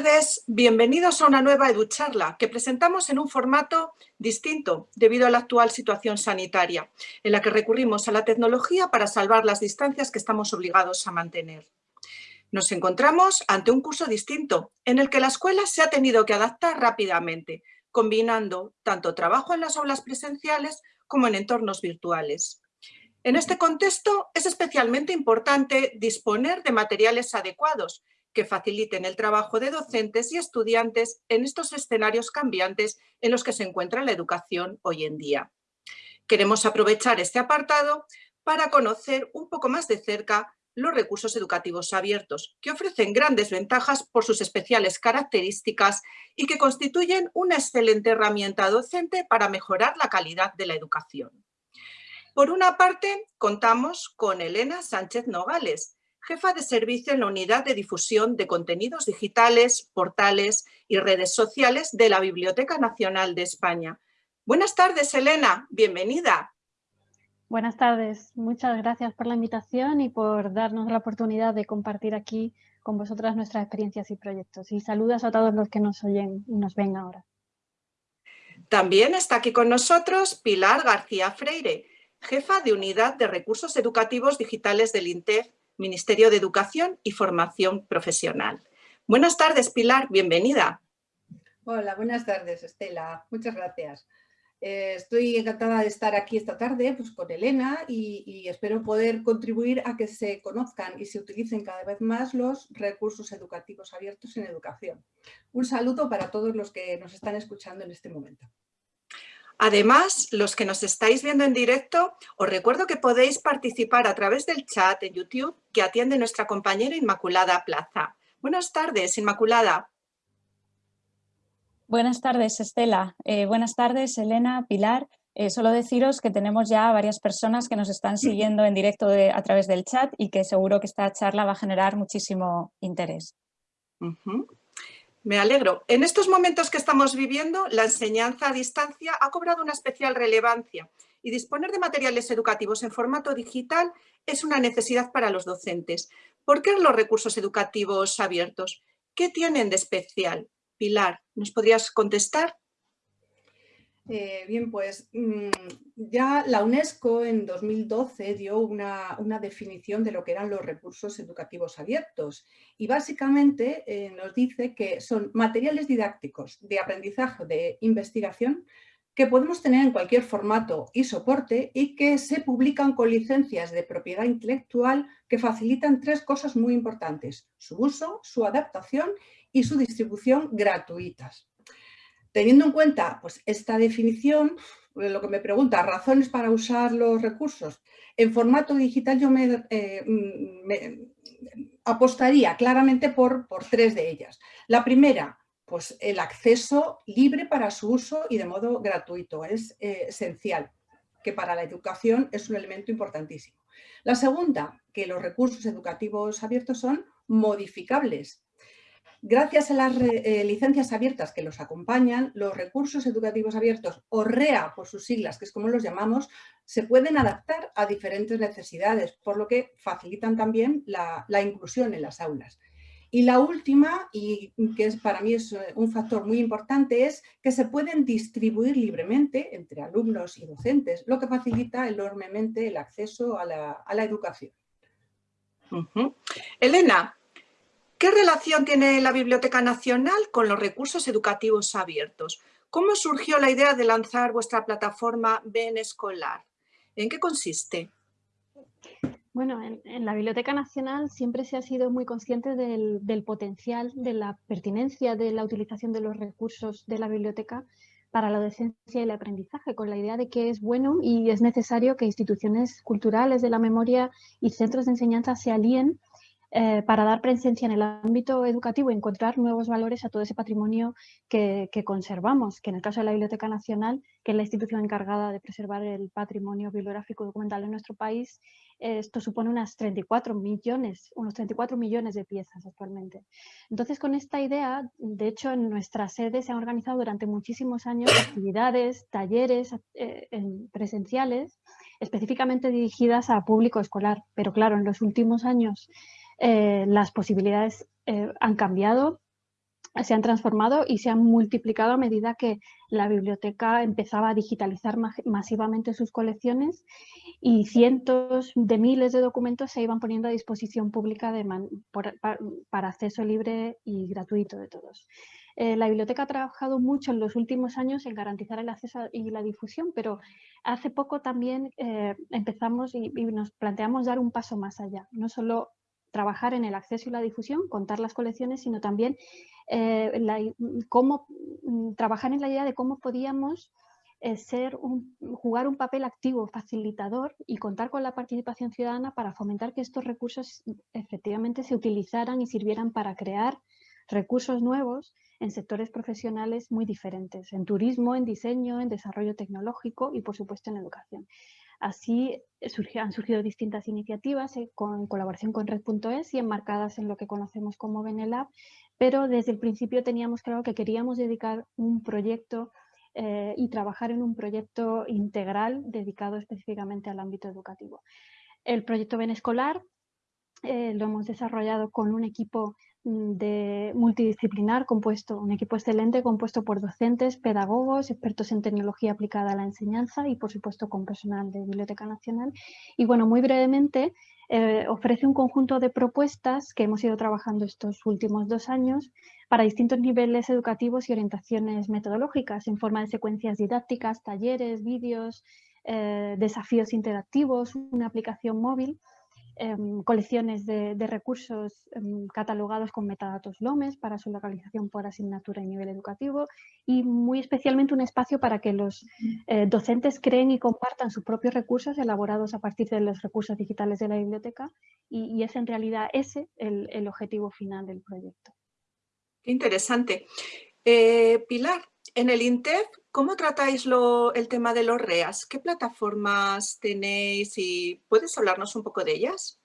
Tardes, bienvenidos a una nueva EduCharla que presentamos en un formato distinto debido a la actual situación sanitaria, en la que recurrimos a la tecnología para salvar las distancias que estamos obligados a mantener. Nos encontramos ante un curso distinto, en el que la escuela se ha tenido que adaptar rápidamente, combinando tanto trabajo en las aulas presenciales como en entornos virtuales. En este contexto es especialmente importante disponer de materiales adecuados que faciliten el trabajo de docentes y estudiantes en estos escenarios cambiantes en los que se encuentra la educación hoy en día. Queremos aprovechar este apartado para conocer un poco más de cerca los recursos educativos abiertos, que ofrecen grandes ventajas por sus especiales características y que constituyen una excelente herramienta docente para mejorar la calidad de la educación. Por una parte, contamos con Elena Sánchez Nogales, jefa de servicio en la Unidad de Difusión de Contenidos Digitales, Portales y Redes Sociales de la Biblioteca Nacional de España. Buenas tardes, Elena. Bienvenida. Buenas tardes. Muchas gracias por la invitación y por darnos la oportunidad de compartir aquí con vosotras nuestras experiencias y proyectos. Y saludos a todos los que nos oyen y nos ven ahora. También está aquí con nosotros Pilar García Freire, jefa de Unidad de Recursos Educativos Digitales del INTEF Ministerio de Educación y Formación Profesional. Buenas tardes, Pilar, bienvenida. Hola, buenas tardes, Estela. Muchas gracias. Eh, estoy encantada de estar aquí esta tarde pues, con Elena y, y, espero poder contribuir a que se conozcan y se utilicen cada vez más los recursos educativos abiertos en educación. Un saludo para todos los que nos están escuchando en este momento. Además, los que nos estáis viendo en directo, os recuerdo que podéis participar a través del chat en YouTube que atiende nuestra compañera Inmaculada Plaza. Buenas tardes, Inmaculada. Buenas tardes, Estela. Eh, buenas tardes, Elena, Pilar. Eh, solo deciros que tenemos ya varias personas que nos están siguiendo en directo a través del chat y que seguro que esta charla va a generar muchísimo interés. Me alegro. En estos momentos que estamos viviendo, la enseñanza a distancia ha cobrado una especial relevancia y disponer de materiales educativos en formato digital es una necesidad para los docentes. ¿Por qué los recursos educativos abiertos? ¿Qué tienen de especial? Pilar, ¿nos podrías contestar? Eh, bien, pues mm, ya la UNESCO en 2012 dio una, definición de lo que eran los recursos educativos abiertos y básicamente eh, nos dice que son materiales didácticos de aprendizaje de investigación que podemos tener en cualquier formato y soporte y que se publican con licencias de propiedad intelectual que facilitan tres cosas muy importantes, su uso, su adaptación y su distribución gratuitas. Teniendo en cuenta pues, esta definición, lo que me pregunta, razones para usar los recursos, en formato digital yo me, eh, apostaría claramente por, por, tres de ellas. La primera, pues el acceso libre para su uso y de modo gratuito, es eh, esencial, que para la educación es un elemento importantísimo. La segunda, que los recursos educativos abiertos son modificables, Gracias a las eh, licencias abiertas que los acompañan, los recursos educativos abiertos, o REA por sus siglas, que es como los llamamos, se pueden adaptar a diferentes necesidades, por lo que facilitan también la, inclusión en las aulas. Y la última, y que es, para mí es eh, un factor muy importante, es que se pueden distribuir libremente entre alumnos y docentes, lo que facilita enormemente el acceso a la, educación. Elena, ¿Qué relación tiene la Biblioteca Nacional con los recursos educativos abiertos? ¿Cómo surgió la idea de lanzar vuestra plataforma Ben Escolar? ¿En qué consiste? Bueno, en, la Biblioteca Nacional siempre se ha sido muy consciente del, del, potencial, de la pertinencia de la utilización de los recursos de la biblioteca para la docencia y el aprendizaje, con la idea de que es bueno y es necesario que instituciones culturales de la memoria y centros de enseñanza se alíen eh, para dar presencia en el ámbito educativo y encontrar nuevos valores a todo ese patrimonio que, conservamos, que en el caso de la Biblioteca Nacional, que es la institución encargada de preservar el patrimonio bibliográfico documental en nuestro país, esto supone unas 34 millones, unos 34 millones de piezas actualmente. Entonces, con esta idea, de hecho, en nuestra sede se han organizado durante muchísimos años actividades, talleres eh, presenciales, específicamente dirigidas a público escolar. Pero claro, en los últimos años eh, las posibilidades eh, han cambiado se han transformado y se han multiplicado a medida que la biblioteca empezaba a digitalizar masivamente sus colecciones y cientos de miles de documentos se iban poniendo a disposición pública para acceso libre y gratuito de todos. Eh, la biblioteca ha trabajado mucho en los últimos años en garantizar el acceso y la difusión, pero hace poco también empezamos y, nos planteamos dar un paso más allá, no solo trabajar en el acceso y la difusión, contar las colecciones, sino también eh, cómo, mm, trabajar en la idea de cómo podíamos ser jugar un papel activo, facilitador y contar con la participación ciudadana para fomentar que estos recursos efectivamente se utilizaran y sirvieran para crear recursos nuevos en sectores profesionales muy diferentes, en turismo, en diseño, en desarrollo tecnológico y por supuesto en educación. Así han surgido distintas iniciativas eh, con colaboración con Red.es y enmarcadas en lo que conocemos como Benelab, pero desde el principio teníamos claro que queríamos dedicar un proyecto eh, y trabajar en un proyecto integral dedicado específicamente al ámbito educativo. El proyecto Ben Escolar eh, lo hemos desarrollado con un equipo de multidisciplinar compuesto, un equipo excelente compuesto por docentes, pedagogos, expertos en tecnología aplicada a la enseñanza y por supuesto con personal de Biblioteca Nacional. Y bueno, muy brevemente eh, ofrece un conjunto de propuestas que hemos ido trabajando estos últimos dos años para distintos niveles educativos y orientaciones metodológicas en forma de secuencias didácticas, talleres, vídeos, eh, desafíos interactivos, una aplicación móvil Em, colecciones de, recursos em, catalogados con metadatos LOMES para su localización por asignatura y nivel educativo y muy especialmente un espacio para que los eh, docentes creen y compartan sus propios recursos elaborados a partir de los recursos digitales de la biblioteca y, es en realidad ese el, objetivo final del proyecto. Qué interesante. Eh, Pilar, en el INTEF, ¿cómo tratáis el tema de los REAS? ¿Qué plataformas tenéis y puedes hablarnos un poco de ellas?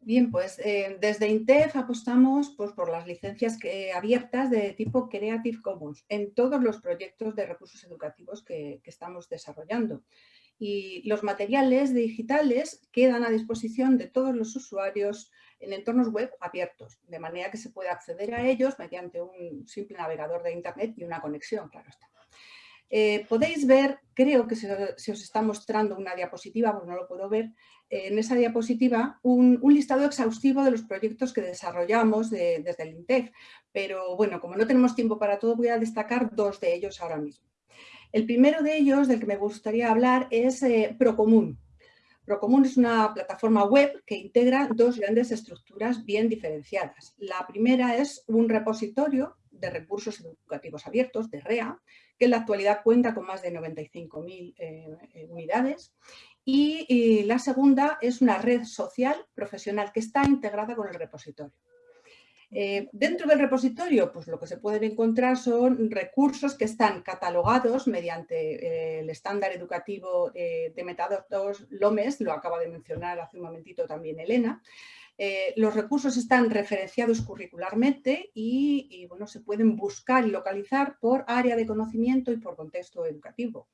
Bien, pues eh, desde INTEF apostamos pues, por las licencias abiertas de tipo Creative Commons en todos los proyectos de recursos educativos que, que estamos desarrollando. Y los materiales digitales quedan a disposición de todos los usuarios en entornos web abiertos, de manera que se puede acceder a ellos mediante un simple navegador de Internet y una conexión, claro está. Eh, podéis ver, creo que se, os está mostrando una diapositiva, porque no lo puedo ver, eh, en esa diapositiva un, listado exhaustivo de los proyectos que desarrollamos desde el INTEF, pero bueno, como no tenemos tiempo para todo, voy a destacar dos de ellos ahora mismo. El primero de ellos, del que me gustaría hablar, es eh, Procomún. Procomún es una plataforma web que integra dos grandes estructuras bien diferenciadas. La primera es un repositorio de recursos educativos abiertos, de REA, que en la actualidad cuenta con más de 95.000 eh, eh, unidades. y, la segunda es una red social profesional que está integrada con el repositorio. Eh, dentro del repositorio, pues lo que se pueden encontrar son recursos que están catalogados mediante eh, el estándar educativo eh, de metadatos LOMES, lo acaba de mencionar hace un momentito también Elena. los recursos están referenciados curricularmente y, bueno, se pueden buscar y localizar por área de conocimiento y por contexto educativo.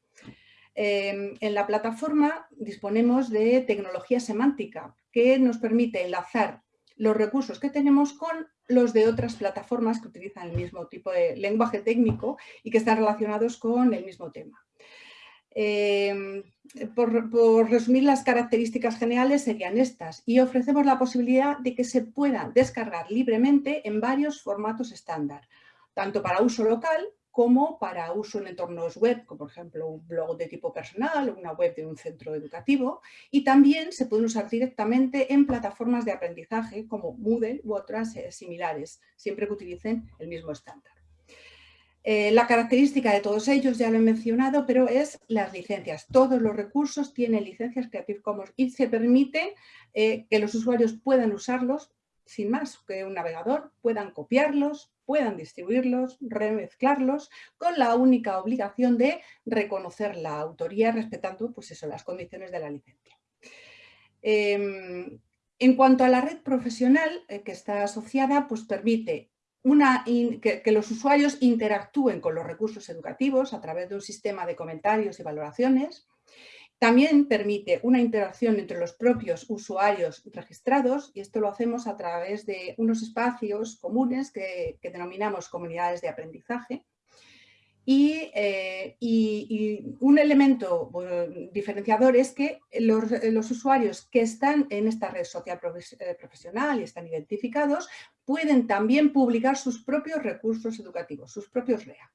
en la plataforma disponemos de tecnología semántica que nos permite enlazar los recursos que tenemos con los de otras plataformas que utilizan el mismo tipo de lenguaje técnico y que están relacionados con el mismo tema. Em, por, por, resumir las características generales serían estas y ofrecemos la posibilidad de que se pueda descargar libremente en varios formatos estándar, tanto para uso local como para uso en entornos web, como por ejemplo un blog de tipo personal una web de un centro educativo. Y también se pueden usar directamente en plataformas de aprendizaje como Moodle u otras eh, similares, siempre que utilicen el mismo estándar. Eh, la característica de todos ellos ya lo he mencionado, pero es las licencias. Todos los recursos tienen licencias Creative Commons y se permite eh, que los usuarios puedan usarlos sin más que un navegador, puedan copiarlos, puedan distribuirlos, remezclarlos, con la única obligación de reconocer la autoría respetando pues eso, las condiciones de la licencia. Em, en cuanto a la red profesional eh, que está asociada, pues permite que, los usuarios interactúen con los recursos educativos a través de un sistema de comentarios y valoraciones, También permite una interacción entre los propios usuarios registrados y esto lo hacemos a través de unos espacios comunes que, denominamos comunidades de aprendizaje. Eh, y, un elemento diferenciador es que los, usuarios que están en esta red social eh, profesional y están identificados pueden también publicar sus propios recursos educativos, sus propios REA.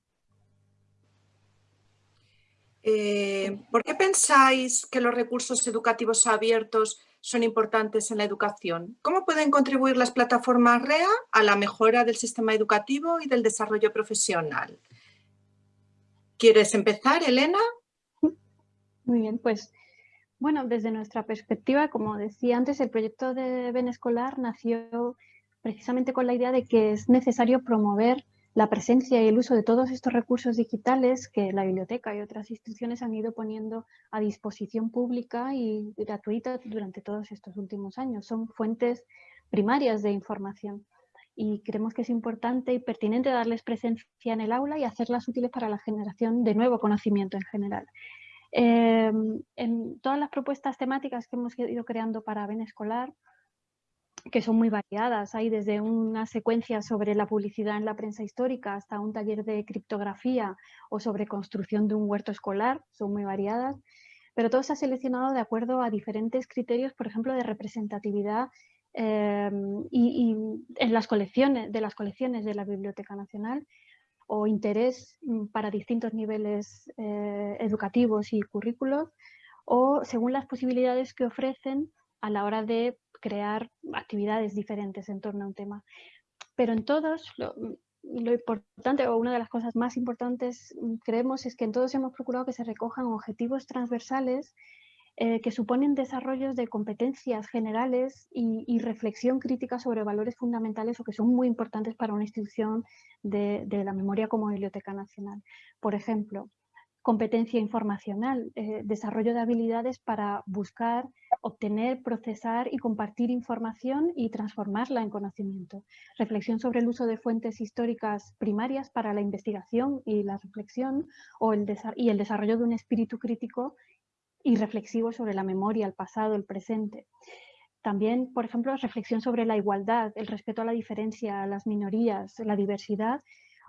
Eh, ¿Por qué pensáis que los recursos educativos abiertos son importantes en la educación? ¿Cómo pueden contribuir las plataformas REA a la mejora del sistema educativo y del desarrollo profesional? ¿Quieres empezar, Elena? Muy bien, pues bueno, desde nuestra perspectiva, como decía antes, el proyecto de Ben Escolar nació precisamente con la idea de que es necesario promover la presencia y el uso de todos estos recursos digitales que la biblioteca y otras instituciones han ido poniendo a disposición pública y gratuita durante todos estos últimos años. Son fuentes primarias de información y creemos que es importante y pertinente darles presencia en el aula y hacerlas útiles para la generación de nuevo conocimiento en general. Em, en todas las propuestas temáticas que hemos ido creando para Ben Escolar, que son muy variadas. Hay desde una secuencia sobre la publicidad en la prensa histórica hasta un taller de criptografía o sobre construcción de un huerto escolar, son muy variadas, pero todo se ha seleccionado de acuerdo a diferentes criterios, por ejemplo, de representatividad eh, y, en las colecciones, de las colecciones de la Biblioteca Nacional o interés mm, para distintos niveles eh, educativos y currículos o según las posibilidades que ofrecen a la hora de crear actividades diferentes en torno a un tema. Pero en todos, lo, importante o una de las cosas más importantes mm, creemos es que en todos hemos procurado que se recojan objetivos transversales eh, que suponen desarrollos de competencias generales y, reflexión crítica sobre valores fundamentales o que son muy importantes para una institución de, de la memoria como Biblioteca Nacional. Por ejemplo, competencia informacional, eh, desarrollo de habilidades para buscar, obtener, procesar y compartir información y transformarla en conocimiento. Reflexión sobre el uso de fuentes históricas primarias para la investigación y la reflexión o el y el desarrollo de un espíritu crítico y reflexivo sobre la memoria, el pasado, el presente. También, por ejemplo, reflexión sobre la igualdad, el respeto a la diferencia, a las minorías, la diversidad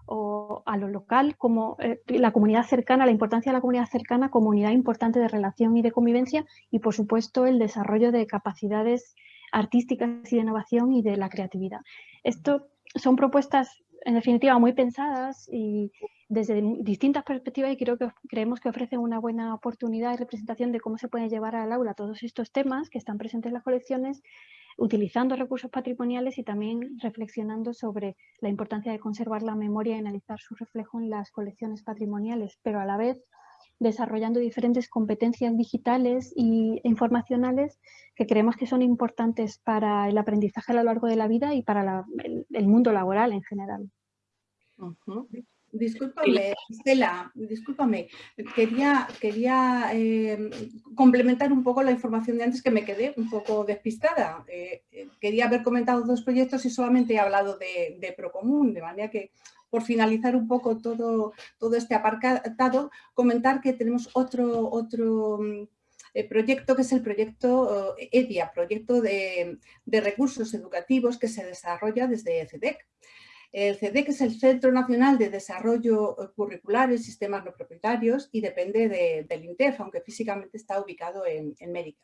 o a lo local, como eh, la comunidad cercana, la importancia de la comunidad cercana como unidad importante de relación y de convivencia y, por supuesto, el desarrollo de capacidades artísticas y de innovación y de la creatividad. Esto son propuestas, en definitiva, muy pensadas y desde distintas perspectivas y creo que creemos que ofrecen una buena oportunidad y representación de cómo se pueden llevar al aula todos estos temas que están presentes en las colecciones utilizando recursos patrimoniales y también reflexionando sobre la importancia de conservar la memoria y analizar su reflejo en las colecciones patrimoniales, pero a la vez desarrollando diferentes competencias digitales e informacionales que creemos que son importantes para el aprendizaje a lo largo de la vida y para el, mundo laboral en general. Discúlpame, Estela, discúlpame. Quería, em, complementar un poco la información de antes que me quedé un poco despistada. Eh, eh, quería haber comentado dos proyectos y solamente he hablado de, Procomún, de manera que por finalizar un poco todo, todo este apartado, comentar que tenemos otro, otro eh, proyecto que es el proyecto EDIA, proyecto de, de recursos educativos que se desarrolla desde CEDEC. El CEDEC es el Centro Nacional de Desarrollo eh, Curricular en Sistemas No Propietarios y depende del INTEF, aunque físicamente está ubicado en, Mérida.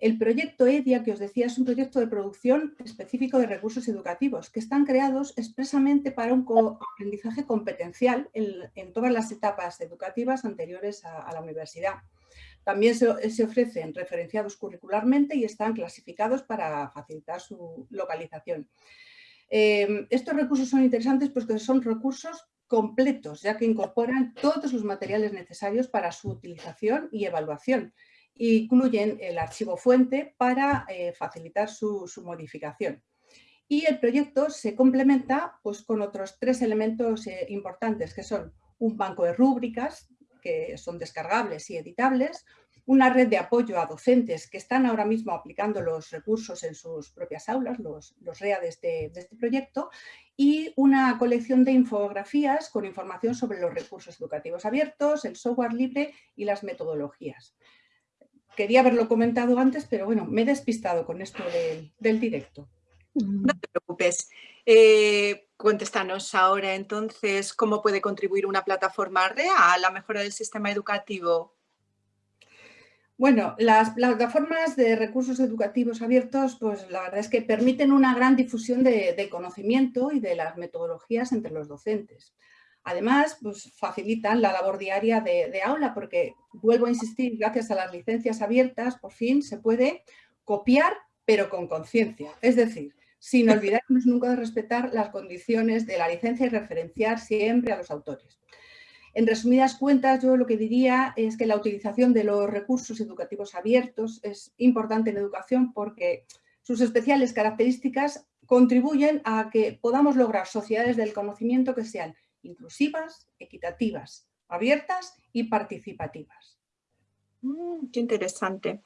El proyecto EDIA, que os decía, es un proyecto de producción específico de recursos educativos que están creados expresamente para un aprendizaje competencial en, todas las etapas educativas anteriores a, la universidad. También se, ofrecen referenciados curricularmente y están clasificados para facilitar su localización. Em, estos recursos son interesantes porque son recursos completos, ya que incorporan todos los materiales necesarios para su utilización y evaluación. Incluyen el archivo fuente para eh, facilitar su, modificación. Y el proyecto se complementa pues, con otros tres elementos eh, importantes, que son un banco de rúbricas, que son descargables y editables, una red de apoyo a docentes que están ahora mismo aplicando los recursos en sus propias aulas, los, REA este, de este, proyecto, y una colección de infografías con información sobre los recursos educativos abiertos, el software libre y las metodologías. quería haberlo comentado antes, pero bueno, me he despistado con esto del, directo. No te preocupes. Eh, ahora entonces cómo puede contribuir una plataforma REA a la mejora del sistema educativo. Bueno, las plataformas de recursos educativos abiertos, pues la verdad es que permiten una gran difusión de conocimiento y de las metodologías entre los docentes. Además, pues facilitan la labor diaria de, aula porque, vuelvo a insistir, gracias a las licencias abiertas, por fin se puede copiar, pero con conciencia. Es decir, sin olvidarnos nunca de respetar las condiciones de la licencia y referenciar siempre a los autores. En resumidas cuentas, yo lo que diría es que la utilización de los recursos educativos abiertos es importante en educación porque sus especiales características contribuyen a que podamos lograr sociedades del conocimiento que sean inclusivas, equitativas, abiertas y participativas. Mm, qué interesante.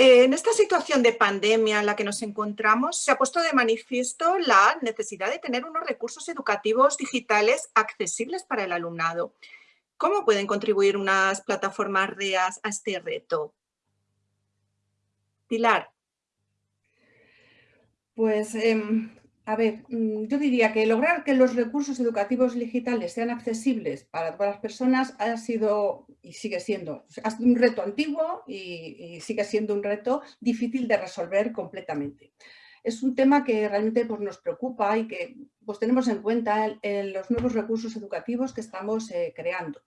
En esta situación de pandemia en la que nos encontramos, se ha puesto de manifiesto la necesidad de tener unos recursos educativos digitales accesibles para el alumnado. ¿Cómo pueden contribuir unas plataformas REAS a este reto? Pilar. Pues em, a ver, mm, yo diría que lograr que los recursos educativos digitales sean accesibles para todas las personas ha sido y sigue siendo, un reto antiguo y, sigue siendo un reto difícil de resolver completamente. Es un tema que realmente pues, nos preocupa y que pues, tenemos en cuenta en, los nuevos recursos educativos que estamos eh, creando.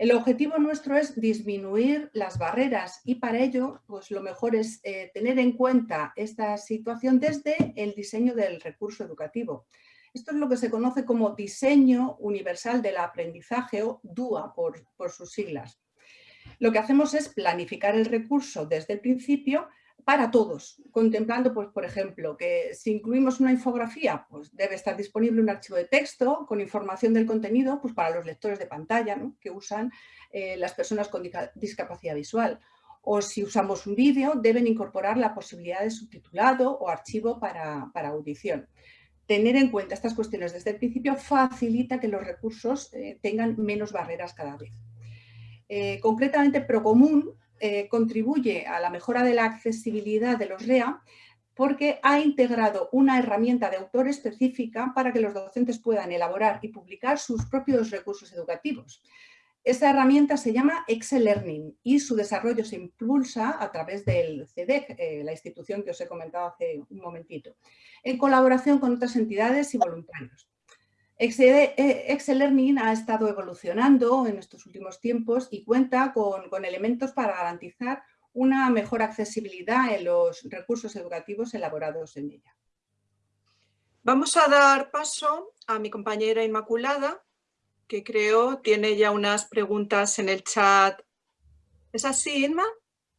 El objetivo nuestro es disminuir las barreras y para ello pues lo mejor es eh, tener en cuenta esta situación desde el diseño del recurso educativo. Esto es lo que se conoce como Diseño Universal del Aprendizaje o DUA por, por sus siglas. Lo que hacemos es planificar el recurso desde el principio para todos, contemplando, pues, por ejemplo, que si incluimos una infografía, pues debe estar disponible un archivo de texto con información del contenido pues, para los lectores de pantalla que usan eh, las personas con discapacidad visual. O si usamos un vídeo, deben incorporar la posibilidad de subtitulado o archivo para, audición. Tener en cuenta estas cuestiones desde el principio facilita que los recursos eh, tengan menos barreras cada vez. Eh, concretamente, Procomún eh, contribuye a la mejora de la accesibilidad de los REA porque ha integrado una herramienta de autor específica para que los docentes puedan elaborar y publicar sus propios recursos educativos. Esa herramienta se llama Excel Learning y su desarrollo se impulsa a través del CEDEC, eh, la institución que os he comentado hace un momentito, en colaboración con otras entidades y voluntarios. Eh, Excel Learning ha estado evolucionando en estos últimos tiempos y cuenta con, elementos para garantizar una mejor accesibilidad en los recursos educativos elaborados en ella. Vamos a dar paso a mi compañera Inmaculada, que creo tiene ya unas preguntas en el chat. ¿Es así, Inma?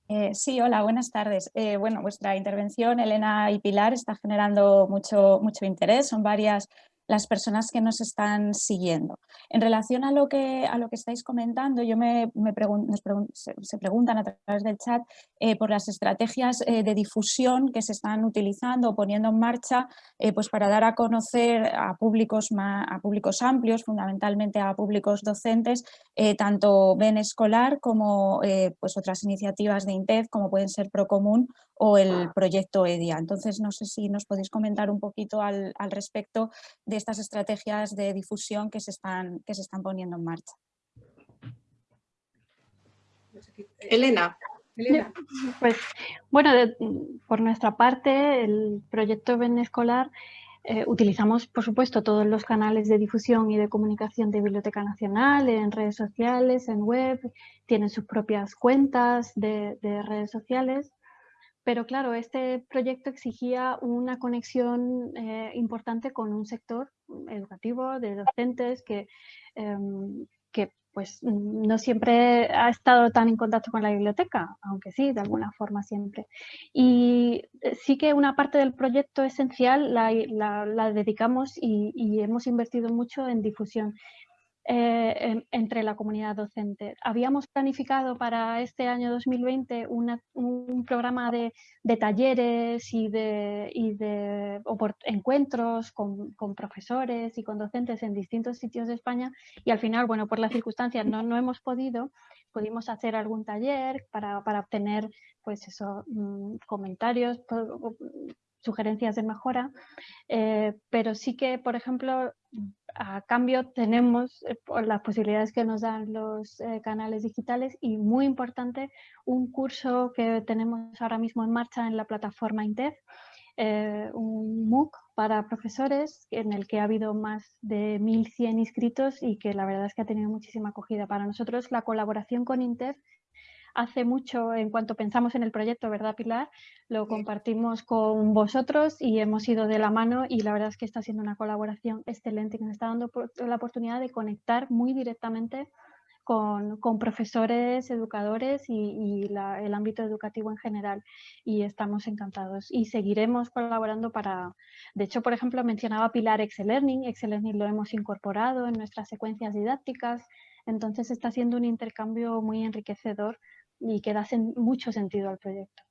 Eh, sí, hola, buenas tardes. Eh, bueno, vuestra intervención, Elena y Pilar, está generando mucho, mucho interés. Son varias las personas que nos están siguiendo. En relación a lo que, a lo que estáis comentando, yo me, me se, preguntan a través del chat eh, por las estrategias eh, de difusión que se están utilizando o poniendo en marcha eh, pues para dar a conocer a públicos, a públicos amplios, fundamentalmente a públicos docentes, tanto BEN escolar como pues otras iniciativas de INTEF como pueden ser Procomún o el proyecto EDIA. Entonces, no sé si nos podéis comentar un poquito al, respecto de estas estrategias de difusión que se están, que se están poniendo en marcha. Elena. Pues, bueno, por nuestra parte, el proyecto Ben Escolar eh, utilizamos, por supuesto, todos los canales de difusión y de comunicación de Biblioteca Nacional, en redes sociales, en web, tienen sus propias cuentas de redes sociales pero claro, este proyecto exigía una conexión eh, importante con un sector educativo de docentes que, em, que pues no siempre ha estado tan en contacto con la biblioteca, aunque sí, de alguna forma siempre. Y eh, sí que una parte del proyecto esencial la, dedicamos y, hemos invertido mucho en difusión. Eh, entre la comunidad docente. Habíamos planificado para este año 2020 un programa de, talleres y de, encuentros con, profesores y con docentes en distintos sitios de España y al final, bueno, por las circunstancias no, hemos podido, pudimos hacer algún taller para, obtener pues eso, mm, comentarios, sugerencias de mejora, eh, pero sí que, por ejemplo, a cambio tenemos eh, las posibilidades que nos dan los eh, canales digitales y muy importante un curso que tenemos ahora mismo en marcha en la plataforma INTEF, un MOOC para profesores en el que ha habido más de 1.100 inscritos y que la verdad es que ha tenido muchísima acogida. Para nosotros la colaboración con INTEF hace mucho en cuanto pensamos en el proyecto, ¿verdad Pilar? Lo compartimos con vosotros y hemos ido de la mano y la verdad es que está siendo una colaboración excelente que nos está dando la oportunidad de conectar muy directamente con, profesores, educadores y, el ámbito educativo en general. Y estamos encantados y seguiremos colaborando para, de hecho, por ejemplo, mencionaba Pilar Excel Learning, Excel Learning lo hemos incorporado en nuestras secuencias didácticas, entonces está siendo un intercambio muy enriquecedor y que da mucho sentido al proyecto.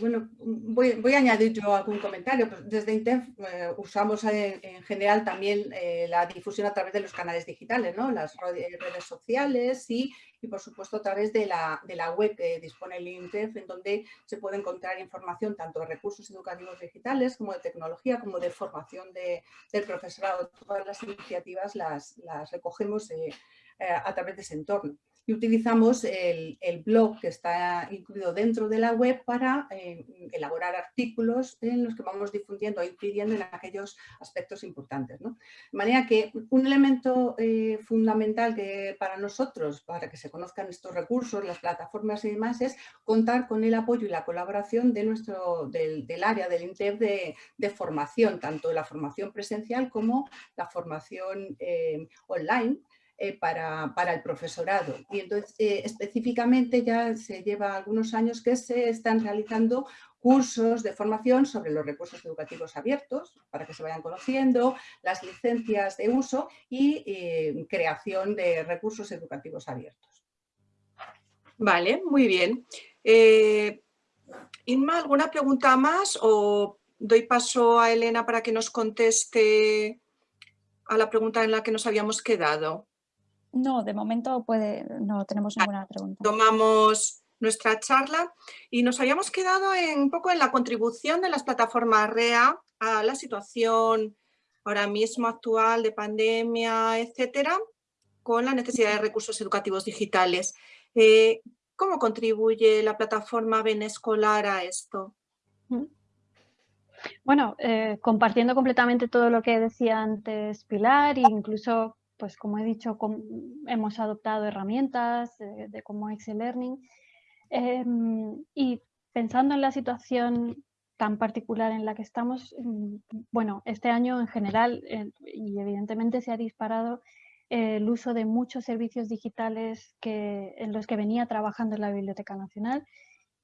Bueno, voy, a añadir yo algún comentario. Pues desde INTEF eh, usamos en, general también eh, la difusión a través de los canales digitales, ¿no? las redes sociales y, y, por supuesto a través de la, de la, web que dispone el INTEF en donde se puede encontrar información tanto de recursos educativos digitales como de tecnología como de formación de, del profesorado. Todas las iniciativas las, las recogemos eh, a través de ese entorno y utilizamos el, blog que está incluido dentro de la web para eh, elaborar artículos en los que vamos difundiendo e incidiendo en aquellos aspectos importantes. De manera que un elemento eh, fundamental que para nosotros, para que se conozcan estos recursos, las plataformas y demás, es contar con el apoyo y la colaboración de nuestro, del, área del INTEF de, formación, tanto la formación presencial como la formación eh, online, eh, para, el profesorado. Y entonces, eh, específicamente ya se lleva algunos años que se están realizando cursos de formación sobre los recursos educativos abiertos, para que se vayan conociendo, las licencias de uso y eh, creación de recursos educativos abiertos. Vale, muy bien. Inma, ¿alguna pregunta más o doy paso a Elena para que nos conteste a la pregunta en la que nos habíamos quedado? No, de momento puede, no tenemos ninguna pregunta. Tomamos nuestra charla y nos habíamos quedado en, un poco en la contribución de las plataformas REA a la situación ahora mismo actual de pandemia, etcétera, con la necesidad de recursos educativos digitales. Eh, ¿Cómo contribuye la plataforma Benescolar a esto? Bueno, eh, compartiendo completamente todo lo que decía antes Pilar e incluso pues como he dicho, hemos adoptado herramientas de, como Excel Learning em, y pensando en la situación tan particular en la que estamos, mm, bueno, este año en general y evidentemente se ha disparado el uso de muchos servicios digitales que, en los que venía trabajando en la Biblioteca Nacional.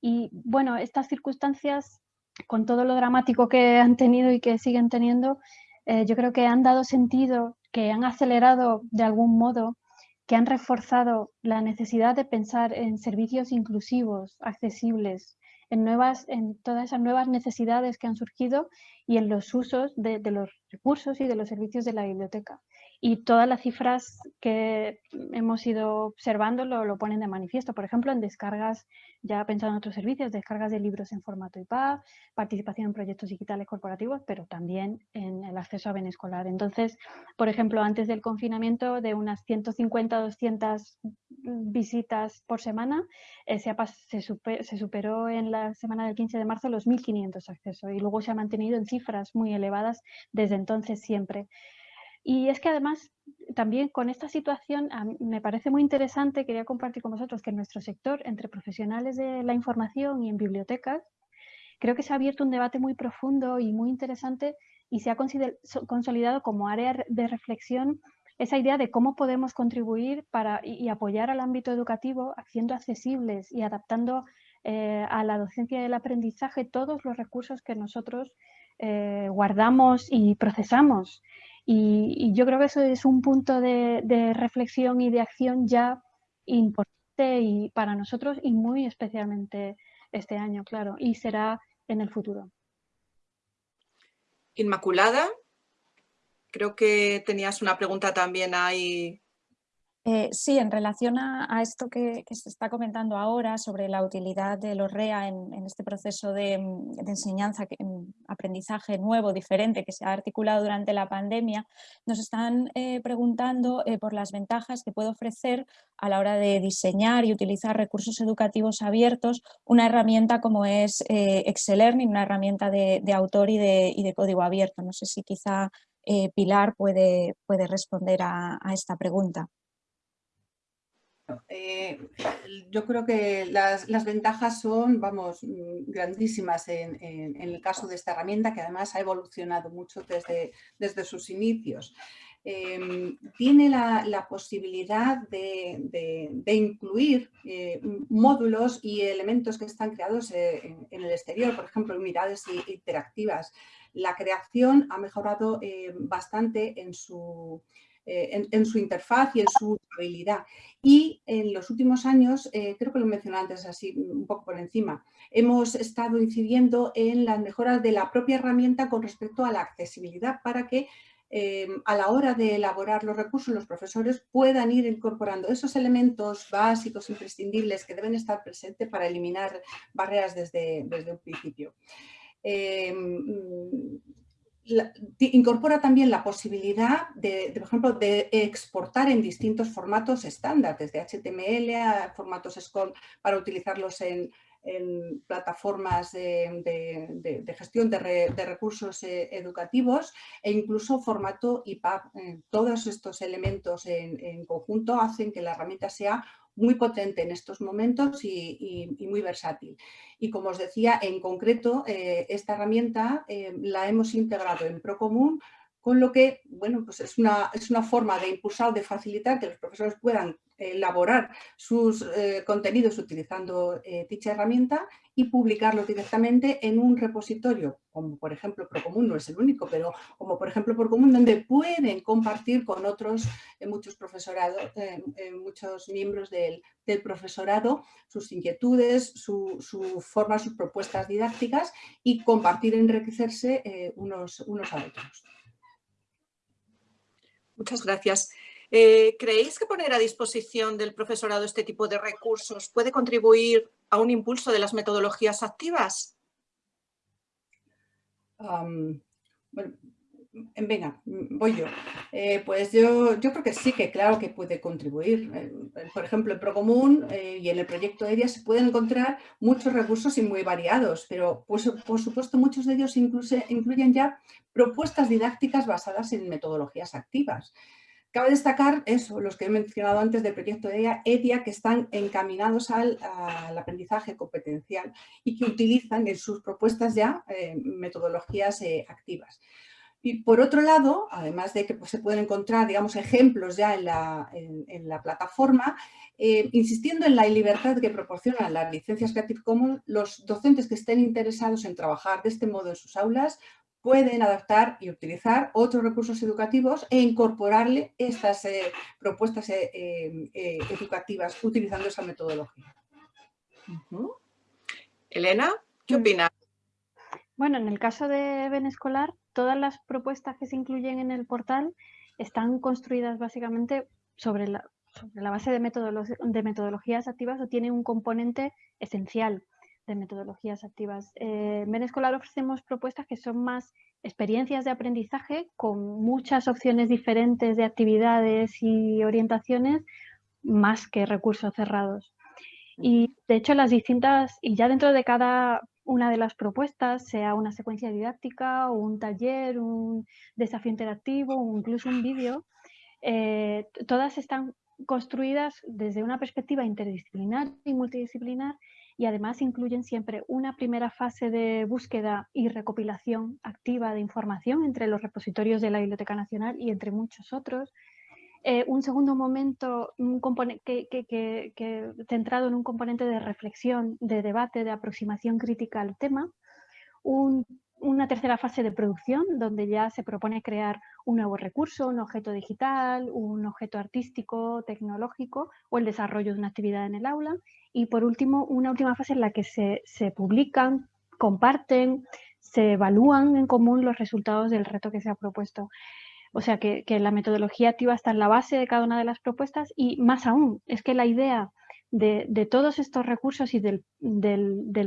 Y bueno, estas circunstancias con todo lo dramático que han tenido y que siguen teniendo, eh, yo creo que han dado sentido que han acelerado de algún modo, que han reforzado la necesidad de pensar en servicios inclusivos, accesibles, en, nuevas, en todas esas nuevas necesidades que han surgido y en los usos de, de los recursos y de los servicios de la biblioteca y todas las cifras que hemos ido observando lo, lo, ponen de manifiesto. Por ejemplo, en descargas, ya pensando en otros servicios, descargas de libros en formato IPA, participación en proyectos digitales corporativos, pero también en el acceso a bien escolar. Entonces, por ejemplo, antes del confinamiento, de unas 150 200 visitas por semana, eh, se, se, se, superó en la semana del 15 de marzo los 1.500 accesos y luego se ha mantenido en cifras muy elevadas desde entonces siempre. Y es que además, también con esta situación, me parece muy interesante, quería compartir con vosotros que en nuestro sector, entre profesionales de la información y en bibliotecas, creo que se ha abierto un debate muy profundo y muy interesante y se ha consolidado como área de reflexión esa idea de cómo podemos contribuir para, y, apoyar al ámbito educativo haciendo accesibles y adaptando eh, a la docencia y el aprendizaje todos los recursos que nosotros eh, guardamos y procesamos Y, yo creo que eso es un punto de, de reflexión y de acción ya importante y para nosotros y muy especialmente este año, claro, y será en el futuro. Inmaculada, creo que tenías una pregunta también ahí eh, sí, en relación a, esto que, se está comentando ahora sobre la utilidad de los REA en, este proceso de, mm, enseñanza, mm, aprendizaje nuevo, diferente, que se ha articulado durante la pandemia, nos están eh, preguntando eh, por las ventajas que puede ofrecer a la hora de diseñar y utilizar recursos educativos abiertos una herramienta como es Excel Learning, una herramienta de, autor y de, código abierto. No sé si quizá Pilar puede responder a esta pregunta. Eh, yo creo que las, ventajas son, vamos, mm, grandísimas en, el caso de esta herramienta, que además ha evolucionado mucho desde, desde sus inicios. Em, tiene la, posibilidad de, incluir eh, módulos y elementos que están creados eh, en, el exterior, por ejemplo, unidades interactivas. La creación ha mejorado bastante en su, eh, en, su interfaz y en su usabilidad. Y en los últimos años, eh, creo que lo mencioné antes así un poco por encima, hemos estado incidiendo en las mejoras de la propia herramienta con respecto a la accesibilidad para que eh, a la hora de elaborar los recursos los profesores puedan ir incorporando esos elementos básicos, imprescindibles que deben estar presentes para eliminar barreras desde, desde un principio incorpora también la posibilidad de, por ejemplo, de exportar en distintos formatos estándar, desde HTML a formatos SCORM para utilizarlos en, plataformas de, gestión de, recursos eh, educativos e incluso formato IPAB. Eh, todos estos elementos en, conjunto hacen que la herramienta sea muy potente en estos momentos y, muy versátil. Y como os decía, en concreto, eh, esta herramienta la hemos integrado en Procomún con lo que, bueno, pues es una, es una forma de impulsar, de facilitar que los profesores puedan elaborar sus eh, contenidos utilizando eh, dicha herramienta y publicarlos directamente en un repositorio, como por ejemplo Procomún, no es el único, pero como por ejemplo Procomún, donde pueden compartir con otros eh, muchos profesorados, muchos miembros del, profesorado sus inquietudes, su, su, forma, sus propuestas didácticas y compartir, enriquecerse unos, unos a otros. Muchas gracias. Eh, ¿Creéis que poner a disposición del profesorado este tipo de recursos puede contribuir a un impulso de las metodologías activas? venga, voy yo. Eh, pues yo, yo creo que sí, que claro que puede contribuir. Eh, por ejemplo, en Procomún y en el proyecto ERIA se pueden encontrar muchos recursos y muy variados, pero pues, por supuesto muchos de ellos incluso, incluyen ya propuestas didácticas basadas en metodologías activas. Cabe destacar eso, los que he mencionado antes del proyecto de EDIA, que están encaminados al, aprendizaje competencial y que utilizan en sus propuestas ya eh, metodologías eh, activas. Y por otro lado, además de que pues, se pueden encontrar digamos, ejemplos ya en la, la plataforma, eh, insistiendo en la libertad que proporcionan las licencias Creative Commons, los docentes que estén interesados en trabajar de este modo en sus aulas pueden adaptar y utilizar otros recursos educativos e incorporarle estas eh, propuestas eh, eh, educativas utilizando esa metodología. Elena, ¿qué mm. opinas? Bueno, en el caso de Ben Escolar, todas las propuestas que se incluyen en el portal están construidas básicamente sobre la, base de, de metodologías activas o tienen un componente esencial de metodologías activas. Eh, en Escolar ofrecemos propuestas que son más experiencias de aprendizaje con muchas opciones diferentes de actividades y orientaciones más que recursos cerrados. Y de hecho las distintas, y ya dentro de cada una de las propuestas, sea una secuencia didáctica un taller, un desafío interactivo o incluso un vídeo, eh, todas están construidas desde una perspectiva interdisciplinar y multidisciplinar y además incluyen siempre una primera fase de búsqueda y recopilación activa de información entre los repositorios de la Biblioteca Nacional y entre muchos otros. Eh, un segundo momento un que, que, centrado en un componente de reflexión, de debate, de aproximación crítica al tema. Un una tercera fase de producción donde ya se propone crear un nuevo recurso, un objeto digital, un objeto artístico, tecnológico o el desarrollo de una actividad en el aula. Y por último, una última fase en la que se, se publican, comparten, se evalúan en común los resultados del reto que se ha propuesto. O sea que, la metodología activa está en la base de cada una de las propuestas y más aún, es que la idea de, todos estos recursos y del,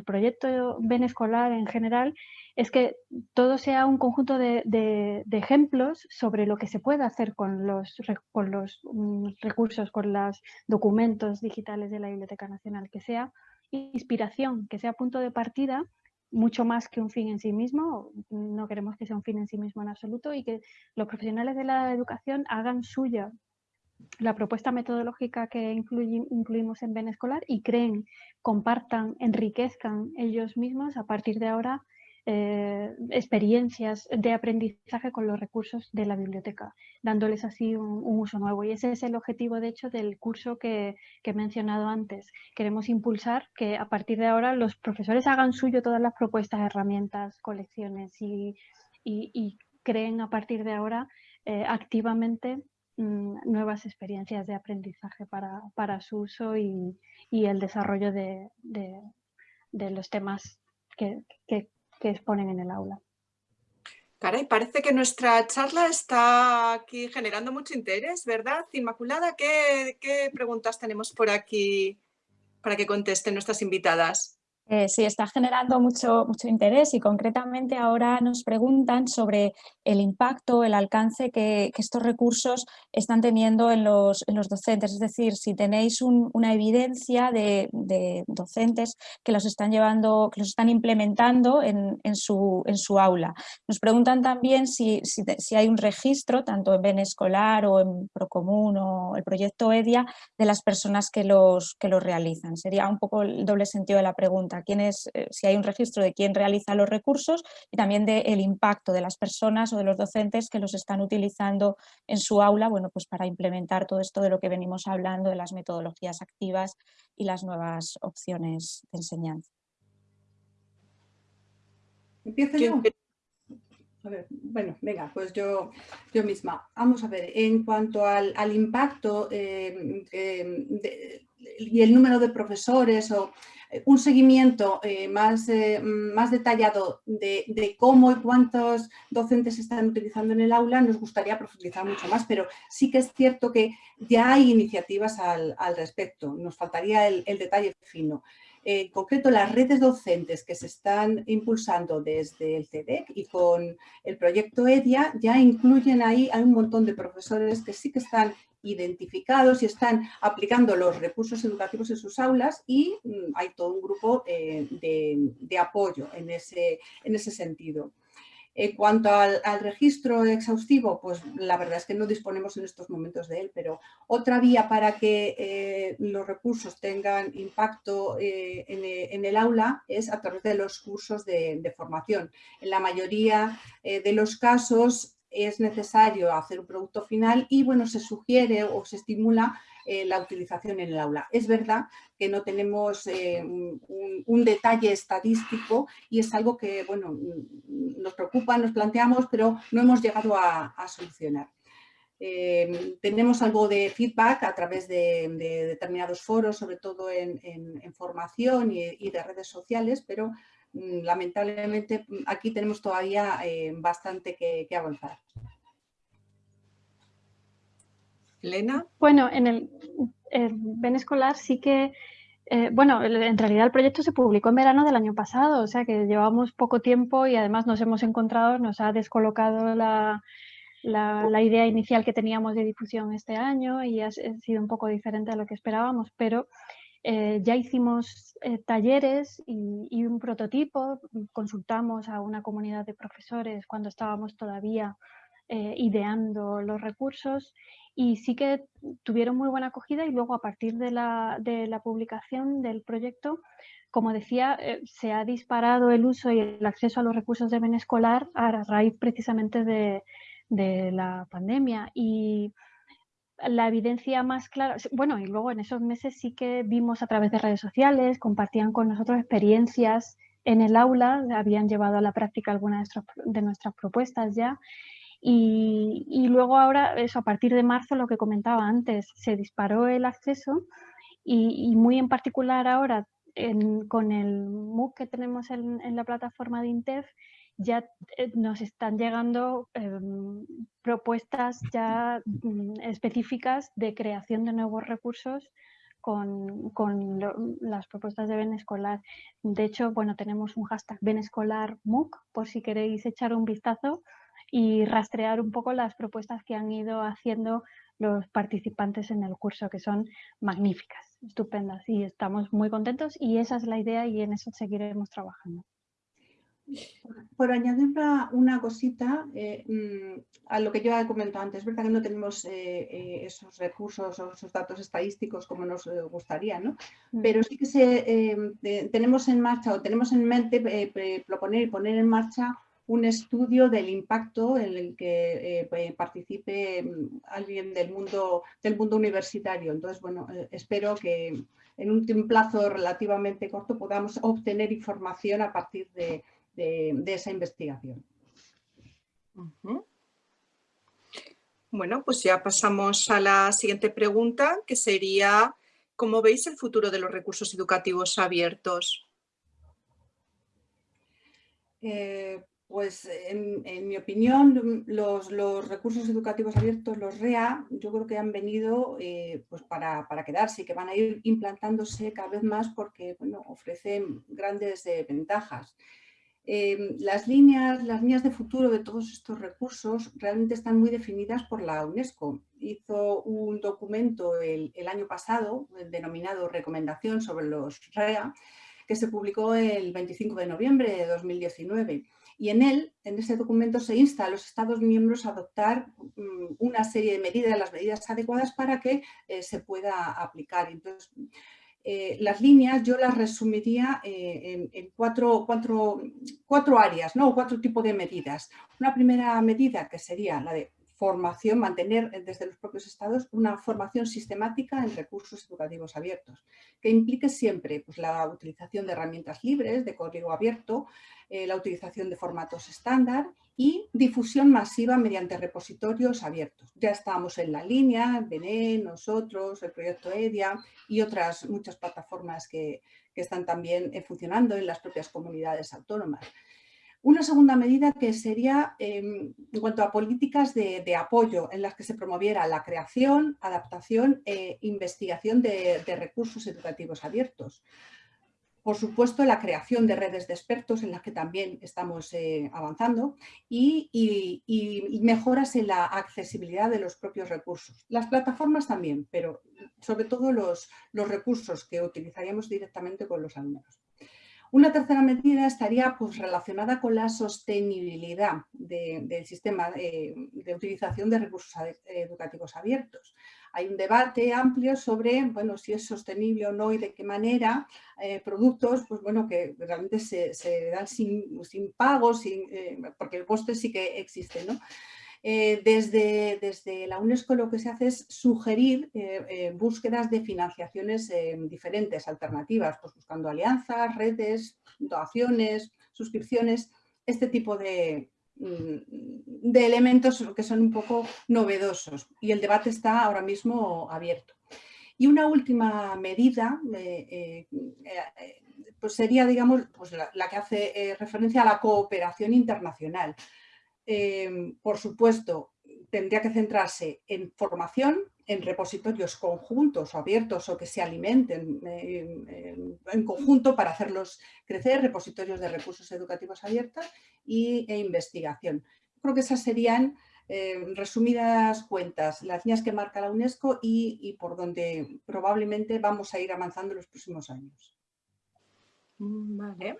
proyecto Ben Escolar en general es que todo sea un conjunto de, ejemplos sobre lo que se puede hacer con los, con los mm, recursos, con los documentos digitales de la Biblioteca Nacional, que sea inspiración, que sea punto de partida mucho más que un fin en sí mismo, no queremos que sea un fin en sí mismo en absoluto y que los profesionales de la educación hagan suya la propuesta metodológica que incluimos en Ben Escolar y creen, compartan, enriquezcan ellos mismos a partir de ahora eh, experiencias de aprendizaje con los recursos de la biblioteca, dándoles así un, uso nuevo. Y ese es el objetivo, de hecho, del curso que, he mencionado antes. Queremos impulsar que a partir de ahora los profesores hagan suyo todas las propuestas, herramientas, colecciones y, creen a partir de ahora eh, activamente nuevas experiencias de aprendizaje para, su uso y, el desarrollo de, los temas que, que exponen en el aula. Caray, parece que nuestra charla está aquí generando mucho interés, ¿verdad? Inmaculada, ¿qué, qué preguntas tenemos por aquí para que contesten nuestras invitadas? Eh, sí, está generando mucho, mucho interés y concretamente ahora nos preguntan sobre el impacto, el alcance que, estos recursos están teniendo en los, en los, docentes. Es decir, si tenéis una evidencia de, docentes que los están llevando, que los están implementando en, su, en su, aula. Nos preguntan también si, si, hay un registro, tanto en Ben Escolar o en Procomún o el proyecto EDIA, de las personas que los, que los realizan. Sería un poco el doble sentido de la pregunta eh, si hay un registro de quién realiza los recursos y también del impacto de las personas o de los docentes que los están utilizando en su aula bueno, pues para implementar todo esto de lo que venimos hablando de las metodologías activas y las nuevas opciones de enseñanza. ¿Empiezo yo? bueno, venga, pues yo, yo misma. Vamos a ver, en cuanto al, impacto eh, eh, y el número de profesores o un seguimiento eh, más, eh, más detallado de, cómo y cuántos docentes están utilizando en el aula, nos gustaría profundizar mucho más, pero sí que es cierto que ya hay iniciativas al, respecto, nos faltaría el, detalle fino. En concreto, las redes docentes que se están impulsando desde el CEDEC y con el proyecto EDIA ya incluyen ahí a un montón de profesores que sí que están identificados y están aplicando los recursos educativos en sus aulas y mm, hay todo un grupo eh, de, apoyo en ese, en ese sentido. En cuanto al, registro exhaustivo, pues la verdad es que no disponemos en estos momentos de él, pero otra vía para que eh, los recursos tengan impacto eh, en, el aula es a través de los cursos de, de formación. En la mayoría de los casos es necesario hacer un producto final y bueno, se sugiere o se estimula eh, la utilización en el aula. Es verdad que no tenemos eh, un, detalle estadístico y es algo que bueno, nos preocupa, nos planteamos, pero no hemos llegado a, solucionar. Eh, tenemos algo de feedback a través de, determinados foros, sobre todo en, formación y, de redes sociales, pero lamentablemente mm, aquí tenemos todavía eh, bastante que, avanzar. Elena. Bueno, en el, Ben Escolar sí que, eh, bueno, en realidad el proyecto se publicó en verano del año pasado, o sea que llevamos poco tiempo y además nos hemos encontrado, nos ha descolocado la, la, idea inicial que teníamos de difusión este año y ha, sido un poco diferente a lo que esperábamos, pero eh, ya hicimos eh, talleres y, un prototipo, consultamos a una comunidad de profesores cuando estábamos todavía eh, ideando los recursos y sí que tuvieron muy buena acogida y luego a partir de la, de la publicación del proyecto, como decía, se ha disparado el uso y el acceso a los recursos de bien escolar a raíz precisamente de, de la pandemia y la evidencia más clara, bueno, y luego en esos meses sí que vimos a través de redes sociales, compartían con nosotros experiencias en el aula, habían llevado a la práctica algunas de nuestras propuestas ya. Y, luego ahora, eso a partir de marzo, lo que comentaba antes, se disparó el acceso y, muy en particular ahora con el MOOC que tenemos en, la plataforma de INTEF, ya eh, nos están llegando em, propuestas ya mm, específicas de creación de nuevos recursos con, las propuestas de Ben Escolar. De hecho, bueno, tenemos un hashtag Ben Escolar MOOC por si queréis echar un vistazo y rastrear un poco las propuestas que han ido haciendo los participantes en el curso, que son magníficas, estupendas y estamos muy contentos y esa es la idea y en eso seguiremos trabajando. Por añadir una, cosita eh, mm, a lo que yo he comentado antes, es verdad que no tenemos eh, eh, esos recursos o esos datos estadísticos como nos gustaría, ¿no? Mm. pero sí que se, tenemos en marcha o tenemos en mente proponer y poner en marcha un estudio del impacto en el que eh, participe mm, alguien del mundo, del mundo universitario. Entonces, bueno, eh, espero que en un plazo relativamente corto podamos obtener información a partir de, esa investigación. Bueno, pues ya pasamos a la siguiente pregunta, que sería, ¿cómo veis el futuro de los recursos educativos abiertos? Eh, pues en, mi opinión, los, recursos educativos abiertos, los REA, yo creo que han venido eh, pues para, quedarse y que van a ir implantándose cada vez más porque bueno, ofrecen grandes eh, ventajas. Eh, las, líneas, las líneas de futuro de todos estos recursos realmente están muy definidas por la UNESCO. Hizo un documento el, el año pasado denominado Recomendación sobre los REA que se publicó el 25 de noviembre de 2019 y en él, en ese documento, se insta a los Estados miembros a adoptar mm, una serie de medidas, las medidas adecuadas para que eh, se pueda aplicar. Entonces, eh, las líneas yo las resumiría eh, en, cuatro, cuatro, áreas, ¿no? cuatro tipos de medidas. Una primera medida que sería la de formación, mantener desde los propios estados una formación sistemática en recursos educativos abiertos, que implique siempre pues, la utilización de herramientas libres, de código abierto, eh, la utilización de formatos estándar y difusión masiva mediante repositorios abiertos. Ya estamos en la línea, BNE, nosotros, el proyecto EDIA y otras muchas plataformas que, que están también eh, funcionando en las propias comunidades autónomas. Una segunda medida que sería em, en cuanto a políticas de, apoyo en las que se promoviera la creación, adaptación e investigación de, recursos educativos abiertos. Por supuesto, la creación de redes de expertos en las que también estamos eh, avanzando y, mejoras en la accesibilidad de los propios recursos. Las plataformas también, pero sobre todo los, los recursos que utilizaríamos directamente con los alumnos. Una tercera medida estaría pues, relacionada con la sostenibilidad del sistema de, utilización de recursos educativos abiertos. Hay un debate amplio sobre bueno, si es sostenible o no y de qué manera eh, productos pues, bueno, que realmente se, dan sin, sin pago, eh, porque el coste sí que existe. ¿no? Eh, desde, la UNESCO lo que se hace es sugerir eh, eh, búsquedas de financiaciones diferentes, alternativas, pues buscando alianzas, redes, donaciones, suscripciones, este tipo de, mm, de elementos que son un poco novedosos y el debate está ahora mismo abierto. Y una última medida pues sería digamos, pues la que hace referencia a la cooperación internacional. Em, por supuesto, tendría que centrarse en formación, en repositorios conjuntos o abiertos o que se alimenten em, en, conjunto para hacerlos crecer, repositorios de recursos educativos abiertos y, e investigación. Creo que esas serían em, resumidas cuentas, las líneas que marca la UNESCO y, y, por donde probablemente vamos a ir avanzando en los próximos años. Mm, vale.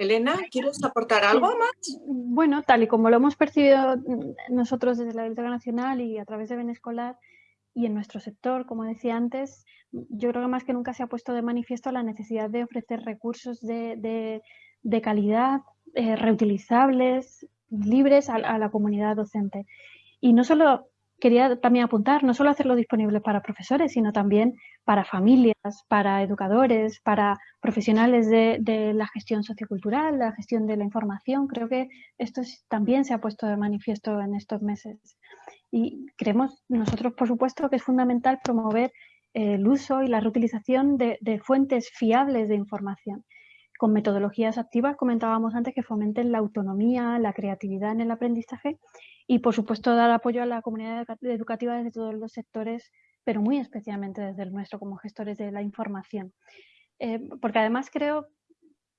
Elena, ¿quieres aportar algo más? Bueno, tal y como lo hemos percibido nosotros desde la Biblioteca Nacional y a través de Benescolar y en nuestro sector, como decía antes, yo creo que más que nunca se ha puesto de manifiesto la necesidad de ofrecer recursos de, calidad, eh, reutilizables, libres a, la comunidad docente. Y no solo quería también apuntar, no solo hacerlo disponible para profesores, sino también para familias, para educadores, para profesionales de, la gestión sociocultural, la gestión de la información. Creo que esto también se ha puesto de manifiesto en estos meses. Y creemos nosotros, por supuesto, que es fundamental promover el uso y la reutilización de, fuentes fiables de información con metodologías activas, comentábamos antes, que fomenten la autonomía, la creatividad en el aprendizaje y, por supuesto, dar apoyo a la comunidad educativa desde todos los sectores, pero muy especialmente desde el nuestro como gestores de la información. Eh, porque además creo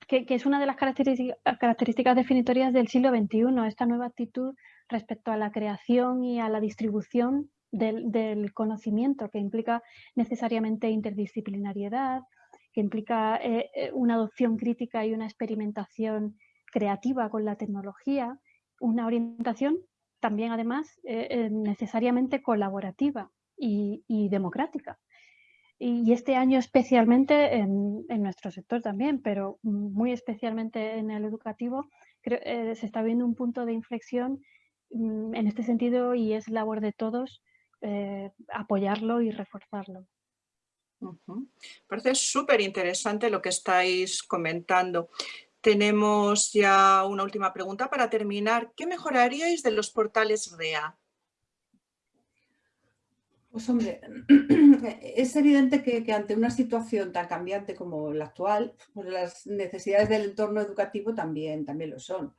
que, es una de las características definitorias del siglo XXI, esta nueva actitud respecto a la creación y a la distribución del, conocimiento, que implica necesariamente interdisciplinariedad, que implica eh, eh, una adopción crítica y una experimentación creativa con la tecnología, una orientación también además eh, necesariamente colaborativa y, democrática. Y, este año especialmente en, nuestro sector también, pero muy especialmente en el educativo, se está viendo un punto de inflexión mm, en este sentido y es labor de todos eh, apoyarlo y reforzarlo. Parece súper interesante lo que estáis comentando. Tenemos ya una última pregunta para terminar. ¿Qué mejoraríais de los portales REA? Pues hombre, es evidente que, ante una situación tan cambiante como la actual, pues las necesidades del entorno educativo también, también lo son.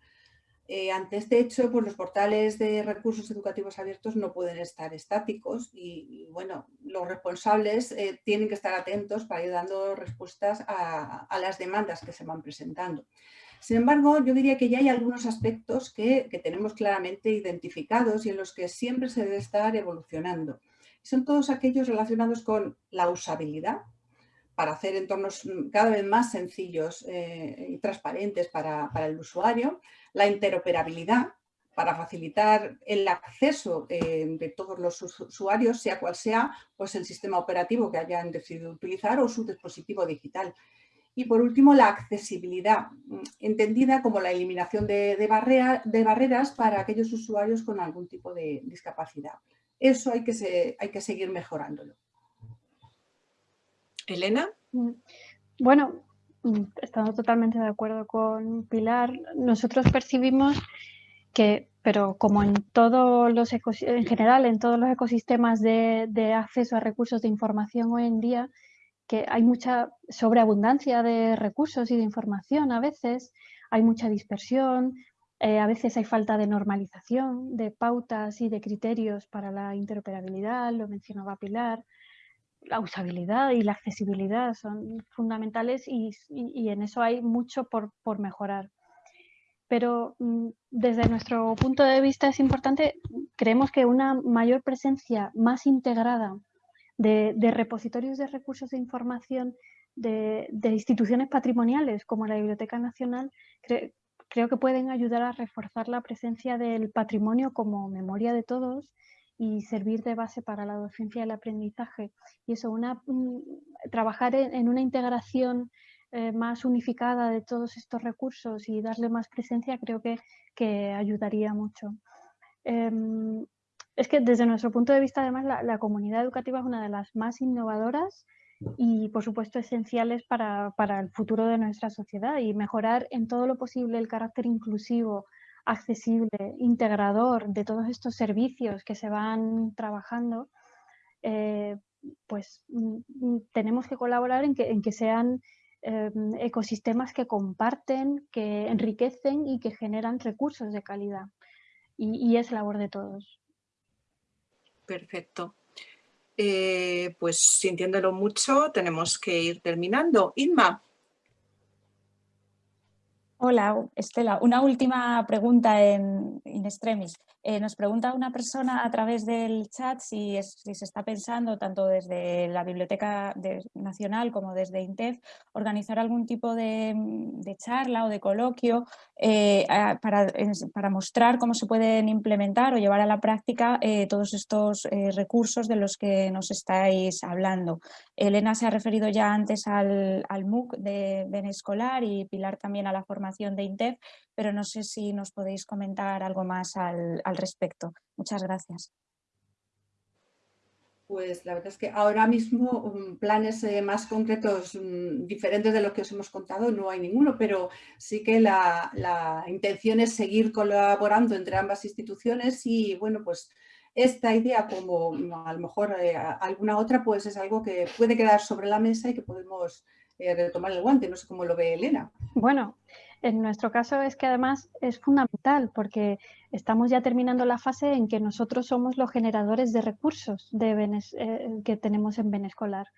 Eh, ante este hecho, pues los portales de recursos educativos abiertos no pueden estar estáticos y, bueno, los responsables eh, tienen que estar atentos para ir dando respuestas a, las demandas que se van presentando. Sin embargo, yo diría que ya hay algunos aspectos que, tenemos claramente identificados y en los que siempre se debe estar evolucionando. Son todos aquellos relacionados con la usabilidad, para hacer entornos cada vez más sencillos eh, y transparentes para, el usuario, la interoperabilidad para facilitar el acceso eh, de todos los usuarios, sea cual sea pues el sistema operativo que hayan decidido utilizar o su dispositivo digital. Y por último, la accesibilidad, entendida como la eliminación de, barreras para aquellos usuarios con algún tipo de discapacidad. Eso hay que seguir mejorándolo. Elena. Mm, bueno, mm, estando totalmente de acuerdo con Pilar, nosotros percibimos que, pero como en todos los en general, en todos los ecosistemas de, acceso a recursos de información hoy en día, que hay mucha sobreabundancia de recursos y de información a veces, hay mucha dispersión, eh, a veces hay falta de normalización de pautas y de criterios para la interoperabilidad, lo mencionaba Pilar, la usabilidad y la accesibilidad son fundamentales y, en eso hay mucho por, mejorar. Pero mm, desde nuestro punto de vista es importante, creemos que una mayor presencia más integrada de, repositorios de recursos de información de, instituciones patrimoniales como la Biblioteca Nacional, creo que pueden ayudar a reforzar la presencia del patrimonio como memoria de todos y servir de base para la docencia y el aprendizaje. Y eso, una, trabajar en, una integración eh, más unificada de todos estos recursos y darle más presencia creo que, que ayudaría mucho. Em, es que desde nuestro punto de vista, además, la, comunidad educativa es una de las más innovadoras y, por supuesto, esenciales para, para el futuro de nuestra sociedad y mejorar en todo lo posible el carácter inclusivo, accesible, integrador de todos estos servicios que se van trabajando, eh, pues mm, tenemos que colaborar en que, en que sean em, ecosistemas que comparten, que enriquecen y que generan recursos de calidad. Y, es labor de todos. Perfecto. Eh, pues sintiéndolo mucho, tenemos que ir terminando. Inma. Hola, Estela. Una última pregunta en extremis. Eh, nos pregunta una persona a través del chat si, se está pensando, tanto desde la Biblioteca Nacional como desde INTEF, organizar algún tipo de, charla o de coloquio eh, para, mostrar cómo se pueden implementar o llevar a la práctica eh, todos estos recursos de los que nos estáis hablando. Elena se ha referido ya antes al, MOOC de Benescolar y Pilar también a la formación de INTEF, pero no sé si nos podéis comentar algo más al, respecto. Muchas gracias. Pues la verdad es que ahora mismo mm, planes eh, más concretos, mm, diferentes de los que os hemos contado, no hay ninguno, pero sí que la, intención es seguir colaborando entre ambas instituciones y bueno, pues esta idea como mm, a lo mejor eh, alguna otra, pues es algo que puede quedar sobre la mesa y que podemos eh, retomar el guante. No sé cómo lo ve Elena. Bueno, en nuestro caso es que además es fundamental porque estamos ya terminando la fase en que nosotros somos los generadores de recursos eh, que tenemos en Benescolar.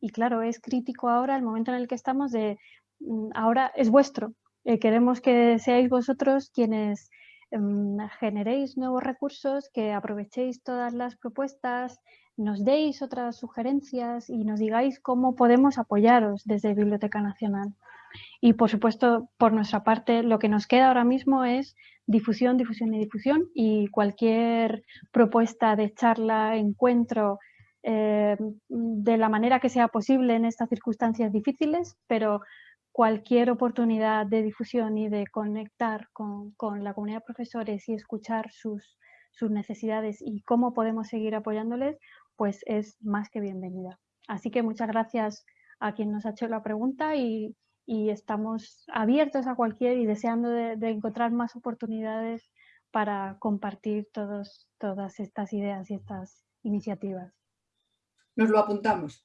Y claro, es crítico ahora el momento en el que estamos de mm, ahora es vuestro. Eh, queremos que seáis vosotros quienes mm, generéis nuevos recursos, que aprovechéis todas las propuestas, nos deis otras sugerencias y nos digáis cómo podemos apoyaros desde Biblioteca Nacional. Y por supuesto, por nuestra parte, lo que nos queda ahora mismo es difusión, difusión y difusión y cualquier propuesta de charla, encuentro, eh, de la manera que sea posible en estas circunstancias difíciles, pero cualquier oportunidad de difusión y de conectar con, la comunidad de profesores y escuchar sus, sus necesidades y cómo podemos seguir apoyándoles, pues es más que bienvenida. Así que muchas gracias a quien nos ha hecho la pregunta y y estamos abiertos a cualquier y deseando de, encontrar más oportunidades para compartir todos, todas estas ideas y estas iniciativas. Nos lo apuntamos.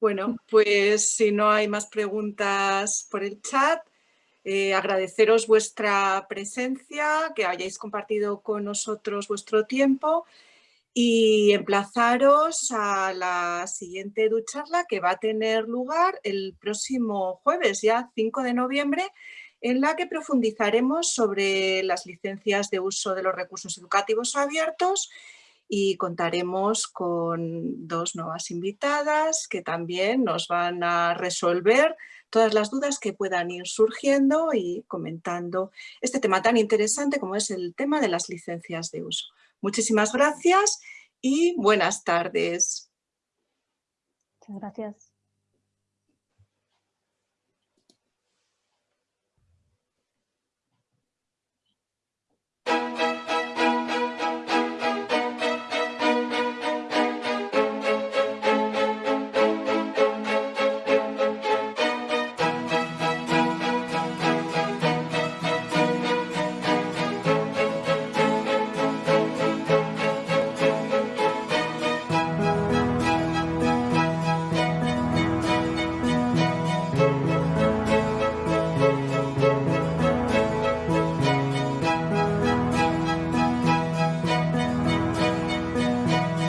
Bueno, pues si no hay más preguntas por el chat, eh, agradeceros vuestra presencia, que hayáis compartido con nosotros vuestro tiempo y emplazaros a la siguiente ducharla que va a tener lugar el próximo jueves, ya 5 de noviembre, en la que profundizaremos sobre las licencias de uso de los recursos educativos abiertos y contaremos con dos nuevas invitadas que también nos van a resolver todas las dudas que puedan ir surgiendo y comentando este tema tan interesante como es el tema de las licencias de uso. Muchísimas gracias y buenas tardes. Muchas gracias.